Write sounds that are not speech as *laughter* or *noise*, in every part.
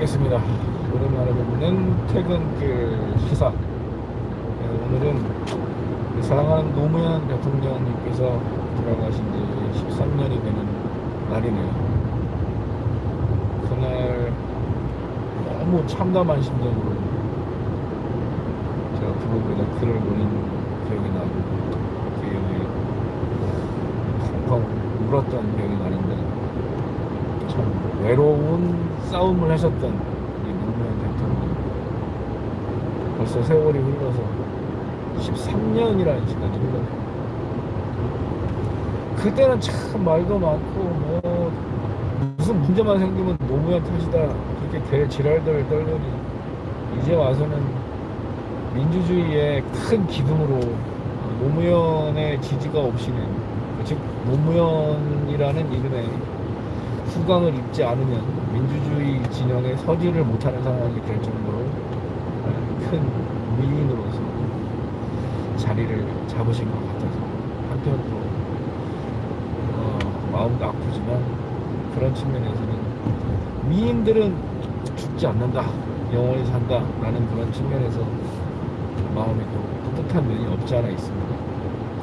뵙겠습니다. 오랜만에 뵙는 퇴근길 시사. 네, 오늘은 사랑하는 노무현 대통령님께서 돌아가신 지 13년이 되는 날이네요. 그날 너무 참담한 심정으로 제가 블로그에다 글을 올린 기억이 나고 기억이 펑펑 울었던 기억이 나는데 참 외로운 싸움을 하셨던 이 노무현 대통령. 벌써 세월이 흘러서 13년이라는 시간이 흘렀네요 그때는 참 말도 많고 뭐 무슨 문제만 생기면 노무현 탓이다 그렇게 개 지랄들 떨더니 이제 와서는 민주주의의 큰 기둥으로 노무현의 지지가 없이는 즉 노무현이라는 이름에 후광을 입지 않으면 민주주의 진영에 서지를 못하는 상황이 될 정도로 큰 위인으로서 자리를 잡으신 것 같아서 한편으로 어, 마음도 아프지만 그런 측면에서는 미인들은 죽지 않는다 영원히 산다 라는 그런 측면에서 마음이 또 뿌듯한 면이 없지 않아 있습니다.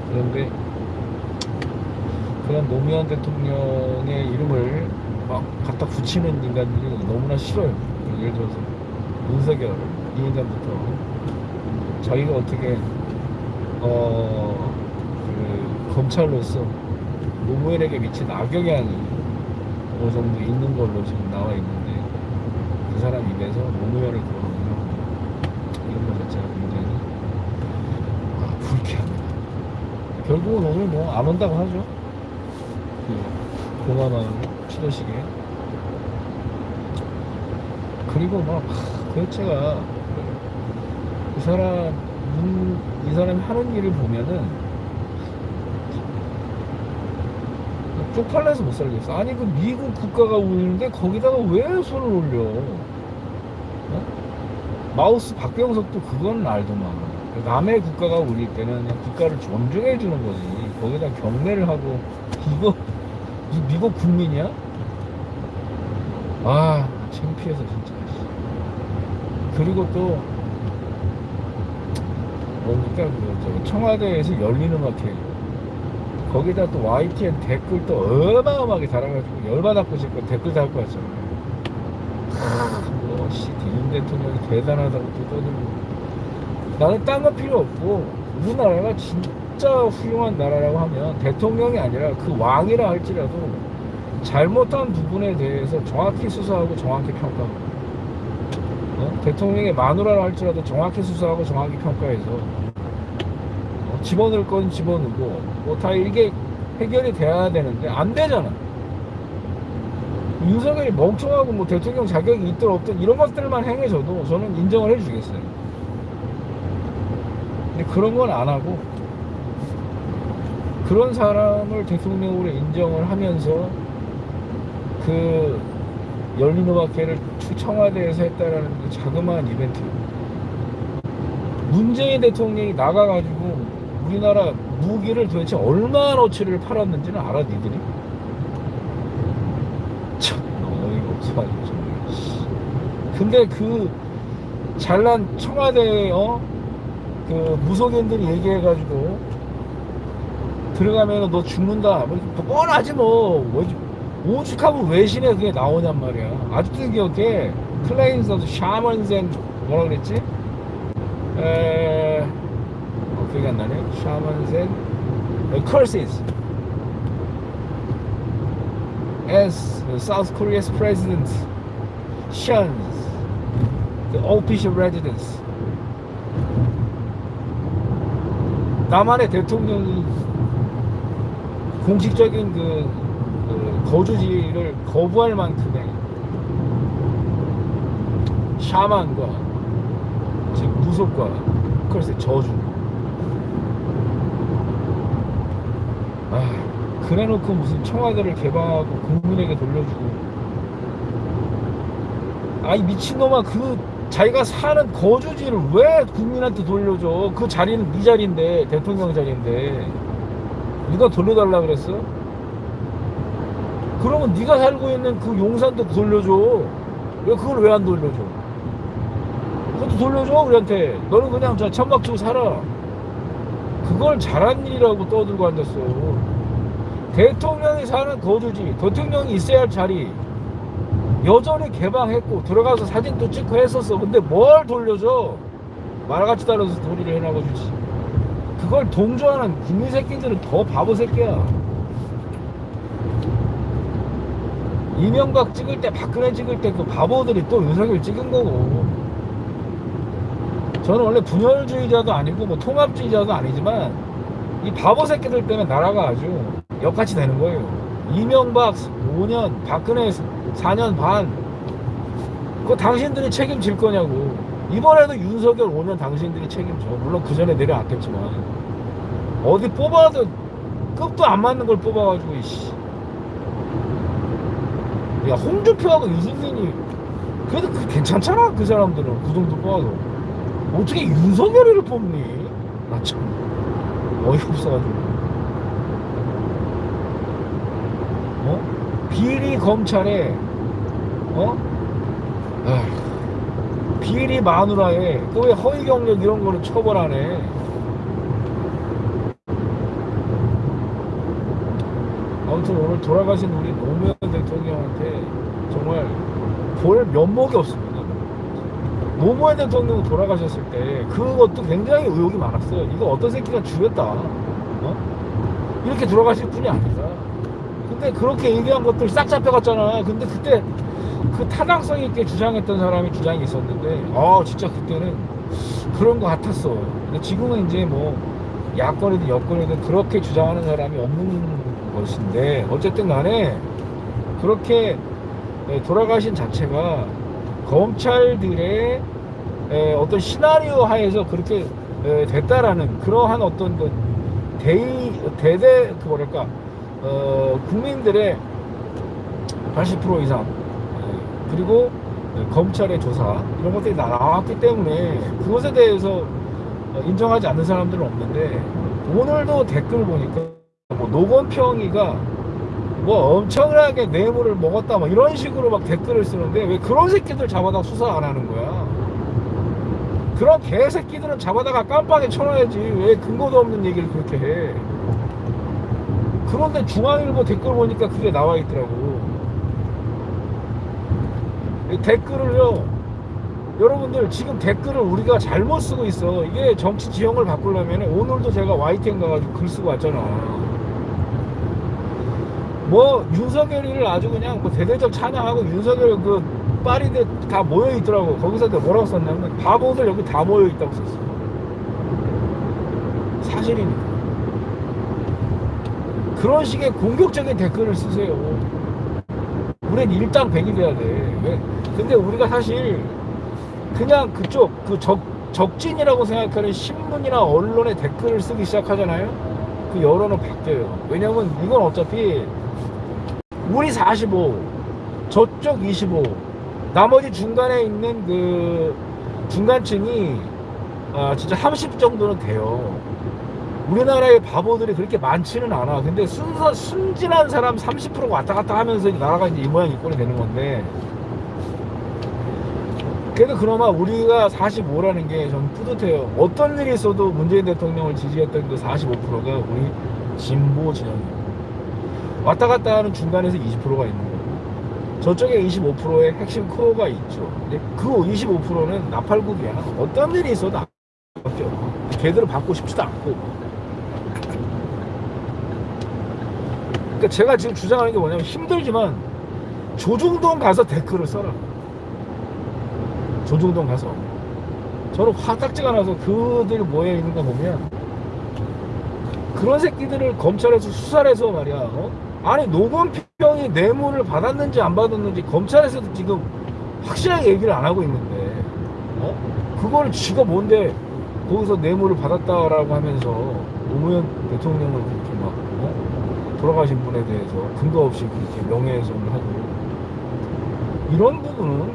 그런데 그런 노무현 대통령의 이름을 막 갖다 붙이는 인간들이 너무나 싫어요. 예를 들어서 윤석열 이 인간부터 자기가 어떻게 어 그 검찰로서 노무현에게 미친 악영향이 어느 정도 있는 걸로 지금 나와 있는데 그 사람 입에서 노무현을 거론하면 이런 것 자체가 굉장히 아, 불쾌합니다. 결국은 오늘 뭐 안 온다고 하죠. 그 공화마을 치러시게 그리고 막 하, 도대체가. 이 사람 음, 이 사람이 하는 일을 보면은 쪽팔려서 못 살겠어. 아니 그 미국 국가가 울리는데 거기다가 왜 손을 올려? 어? 마우스 박병석도 그건 알더만 남의 국가가 울릴 때는 국가를 존중해 주는 거지. 거기다 경례를 하고 이거 이 미국 국민이야? 아 창피해서 진짜. 그리고 또 뭡니까? 그 청와대에서 열린 음악회 거기다 또 YTN 댓글 또 어마어마하게 달아가지고 열받았고 싶고 댓글 달고 왔잖아요. 뭐씨 디윤 대통령이 대단하다고 또 떠들고. 나는 딴 거 필요 없고 우리나라가 진짜 훌륭한 나라라고 하면 대통령이 아니라 그 왕이라 할지라도 잘못한 부분에 대해서 정확히 수사하고 정확히 평가하고 어? 대통령의 마누라라 할지라도 정확히 수사하고 정확히 평가해서 어? 집어넣을 건 집어넣고 뭐 다 이게 해결이 돼야 되는데 안 되잖아 윤석열이 멍청하고 뭐 대통령 자격이 있든 없든 이런 것들만 행해져도 저는 인정을 해주겠어요 근데 그런 건 안 하고 그런 사람을 대통령으로 인정을 하면서 그 열린음악회를 청와대에서 했다라는 그 자그마한 이벤트 문재인 대통령이 나가가지고 우리나라 무기를 도대체 얼마나어치를 팔았는지는 알아 니들이? 참 어이가 없어가지고 정말 근데 그 잘난 청와대 어? 그 무속인들이 얘기해가지고 들어가면 너 죽는다. 뭐 뻔하지 뭐. 오죽하면 외신에 그게 나오냔 말이야. 아직도 기억해 claims of shamanism 뭐라 그랬지? 에... 어, 기억이 안 나네. 샤먼센 curses as South Korea's president. Shuns the official residence. 남한의 대통령이 공식적인 그, 그 거주지를 거부할 만큼의 샤만과 즉 무속과 글쎄 저주. 아 그래놓고 무슨 청와대를 개방하고 국민에게 돌려주고. 아이 미친놈아 그 자기가 사는 거주지를 왜 국민한테 돌려줘? 그 자리는 네 자리인데 대통령 자리인데 누가 돌려달라 그랬어? 그러면 네가 살고 있는 그 용산도 돌려줘 왜 그걸 왜 안 돌려줘? 그것도 돌려줘 우리한테. 너는 그냥 저 천막 치고 살아. 그걸 잘한 일이라고 떠들고 앉았어. 대통령이 사는 거주지, 대통령이 있어야 할 자리 여전히 개방했고 들어가서 사진도 찍고 했었어. 근데 뭘 돌려줘? 말같이 따라서 도리를 해나가 주지. 그걸 동조하는 국민 새끼들은 더 바보 새끼야. 이명박 찍을 때, 박근혜 찍을 때 그 바보들이 또 윤석열 찍은 거고. 저는 원래 분열주의자도 아니고 뭐 통합주의자도 아니지만 이 바보 새끼들 때문에 나라가 아주 역같이 되는 거예요. 이명박 5년, 박근혜 4년 반. 그거 당신들이 책임질 거냐고. 이번에도 윤석열 5년 당신들이 책임져. 물론 그 전에 내려왔겠지만. 어디 뽑아도 급도 안 맞는 걸 뽑아가지고, 이씨. 야, 홍준표하고 유승민이 그래도 그 괜찮잖아, 그 사람들은. 그 정도 뽑아도. 어떻게 윤석열이를 뽑니? 나 참. 어이가 없어가지고. 어? 비리 검찰에 어? 아휴, 비리 마누라에 그왜 허위 경력 이런 거를 처벌하네. 아무튼 오늘 돌아가신 우리 노무현 대통령한테 정말 볼 면목이 없습니다. 노무현 대통령 돌아가셨을 때 그것도 굉장히 의혹이 많았어요. 이거 어떤 새끼가 죽였다. 어? 이렇게 돌아가실 분이 아니다. 근데 그렇게 얘기한 것들 싹 잡혀갔잖아. 근데 그때 그 타당성 있게 주장했던 사람이 주장이 있었는데, 아, 진짜 그때는 그런 것 같았어. 근데 지금은 이제 뭐, 야권이든 여권이든 그렇게 주장하는 사람이 없는 것인데, 어쨌든 간에 그렇게 예, 돌아가신 자체가 검찰들의 에, 어떤 시나리오 하에서 그렇게 에, 됐다라는 그러한 어떤 그 대의, 대대, 그 뭐랄까, 어, 국민들의 80% 이상 예, 그리고 검찰의 조사 이런 것들이 나왔기 때문에 그것에 대해서 어, 인정하지 않는 사람들은 없는데 오늘도 댓글 보니까 뭐 노건평이가 뭐 엄청나게 뇌물을 먹었다 뭐 이런 식으로 막 댓글을 쓰는데 왜 그런 새끼들 잡아다 수사 안 하는 거야 그런 개새끼들은 잡아다가 깜빡이 쳐놔야지 왜 근거도 없는 얘기를 그렇게 해 그런데 중앙일보 댓글 보니까 그게 나와 있더라고. 이 댓글을요, 여러분들 지금 댓글을 우리가 잘못 쓰고 있어. 이게 정치 지형을 바꾸려면 오늘도 제가 YTN 가가지고 글 쓰고 왔잖아. 뭐 윤석열이를 아주 그냥 뭐 대대적 찬양하고 윤석열 그 파리들 다 모여 있더라고. 거기서 내가 뭐라고 썼냐면 바보들 여기 다 모여 있다고 썼어. 사실이니까. 그런 식의 공격적인 댓글을 쓰세요. 우린 일당백이 돼야 돼. 왜? 근데 우리가 사실 그냥 그쪽 그 적, 적진이라고 생각하는 신문이나 언론의 댓글을 쓰기 시작하잖아요. 그 여론은 바뀌어요. 왜냐면 이건 어차피 우리 45, 저쪽 25, 나머지 중간에 있는 그 중간층이 아, 진짜 30 정도는 돼요. 우리나라의 바보들이 그렇게 많지는 않아. 근데 순서, 순진한 사람 30%가 왔다 갔다 하면서 나라가 이제 이 모양 이 꼴이 되는 건데. 그래도 그나마 우리가 45라는 게좀 뿌듯해요. 어떤 일이 있어도 문재인 대통령을 지지했던 그 45%가 우리 진보 진영이에요. 왔다 갔다 하는 중간에서 20%가 있는 거예요. 저쪽에 25%의 핵심 코어가 있죠. 근데 그 25%는 나팔국이야. 어떤 일이 있어도 안 바뀌어. 걔들을 받고 싶지도 않고. 그러니까 제가 지금 주장하는 게 뭐냐면 힘들지만 조중동 가서 댓글을 써라. 조중동 가서. 저는 화딱지가 나서 그들 모여 있는 거 보면 그런 새끼들을 검찰에서 수사를 해서 말이야. 어? 아니 노건평이 뇌물을 받았는지 안 받았는지 검찰에서도 지금 확실하게 얘기를 안 하고 있는데 어? 그걸 지가 뭔데 거기서 뇌물을 받았다라고 하면서 노무현 대통령을 그렇게 막 어? 돌아가신 분에 대해서 근거 없이 그렇게 명예훼손을 하고 이런 부분은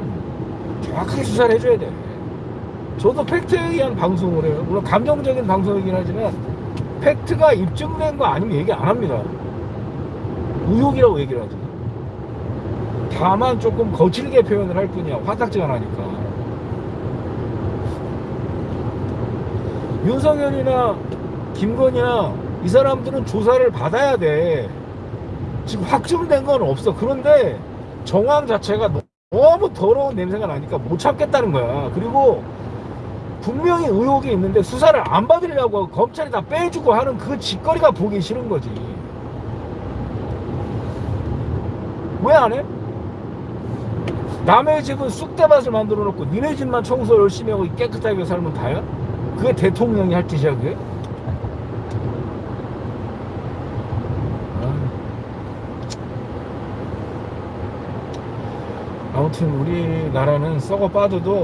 정확하게 수사를 해줘야 돼. 저도 팩트에 의한 방송을 해요. 물론 감정적인 방송이긴 하지만 팩트가 입증된 거 아니면 얘기 안 합니다. 의혹이라고 얘기를 하지. 다만 조금 거칠게 표현을 할 뿐이야 화딱지가 나니까 윤석열이나 김건희나 이 사람들은 조사를 받아야 돼 지금 확정된 건 없어 그런데 정황 자체가 너무 더러운 냄새가 나니까 못 참겠다는 거야 그리고 분명히 의혹이 있는데 수사를 안 받으려고 검찰이 다 빼주고 하는 그 짓거리가 보기 싫은 거지 왜 안 해? 남의 집은 쑥대밭을 만들어 놓고 니네 집만 청소 열심히 하고 깨끗하게 살면 다야? 그게 대통령이 할 짓이야 그게? 아. 아무튼 우리나라는 썩어 빠져도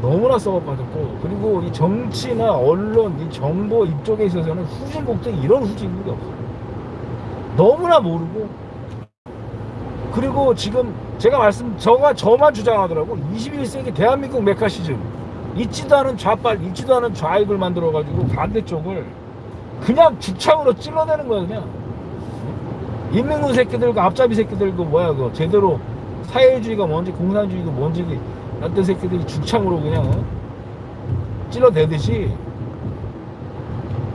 너무나 썩어 빠졌고 그리고 이 정치나 언론 이 정보 이쪽에 있어서는 후진국도 이런 후진국이 없어 너무나 모르고. 그리고 지금 제가 말씀 저가 저만 주장하더라고. 21세기 대한민국 메카시즘 있지도 않은 좌빨 있지도 않은 좌익을 만들어 가지고 반대쪽을 그냥 주창으로 찔러대는 거야 그냥. 인민군 새끼들과 앞잡이 새끼들고 뭐야 그거 제대로 사회주의가 뭔지 공산주의가 뭔지 어떤 새끼들이 주창으로 그냥 어? 찔러대듯이.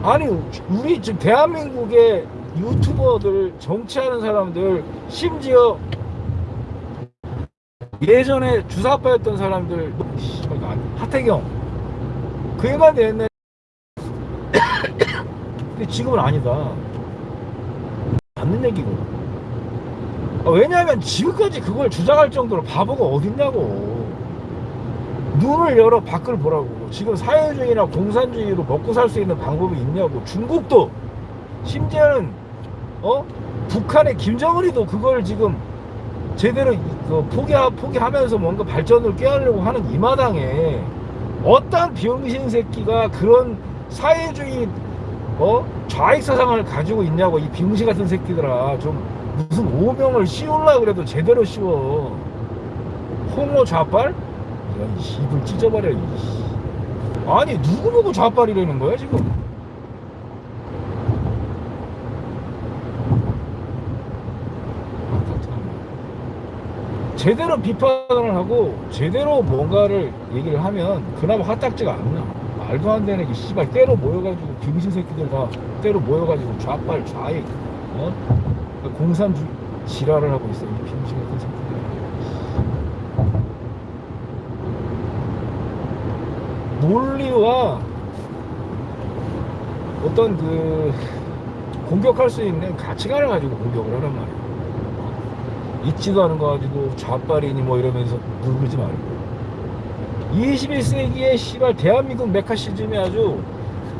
아니 우리 지금 대한민국의 유튜버들 정치하는 사람들 심지어 예전에 주사파였던 사람들 하태경. 그 애만 옛날에 *coughs* 근데 지금은 아니다. 맞는 얘기고. 아, 왜냐하면 지금까지 그걸 주장할 정도로 바보가 어딨냐고. 눈을 열어 밖을 보라고. 지금 사회주의나 공산주의로 먹고 살 수 있는 방법이 있냐고. 중국도. 심지어는 어? 북한의 김정은이도 그걸 지금 제대로 그 포기 포기하면서 뭔가 발전을 꾀하려고 하는 이 마당에 어떤 병신 새끼가 그런 사회주의 어? 좌익 사상을 가지고 있냐고. 이 병신 같은 새끼들아. 좀 무슨 오명을 씌우려 그래도 제대로 씌워 홍어 좌빨 이런 입을 찢어버려. 아니 누구 보고 좌빨이라는 거야 지금 제대로 비판을 하고 제대로 뭔가를 얘기를 하면 그나마 화딱지가 안 나. 말도 안 되는 게 씨발 때로 모여가지고 병신 새끼들 다 때로 모여가지고 좌빨 좌익 어? 공산 주 지랄을 하고 있어 이 병신 같은 새끼들. 논리와 어떤 그 공격할 수 있는 가치관을 가지고 공격을 하란 말이야. 있지도 않은 거 가지고 좌빨이니 뭐 이러면서 누르지 말고 21세기에 씨발 대한민국 메카시즘이 아주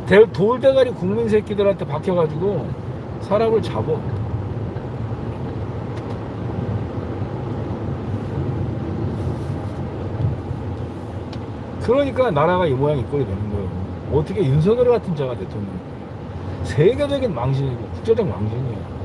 대- 돌대가리 국민 새끼들한테 박혀가지고 사람을 잡어 그러니까 나라가 이 모양 이 꼴이 되는 거예요. 어떻게 윤석열 같은 자가 대통령 세계적인 망신이고 국제적 망신이야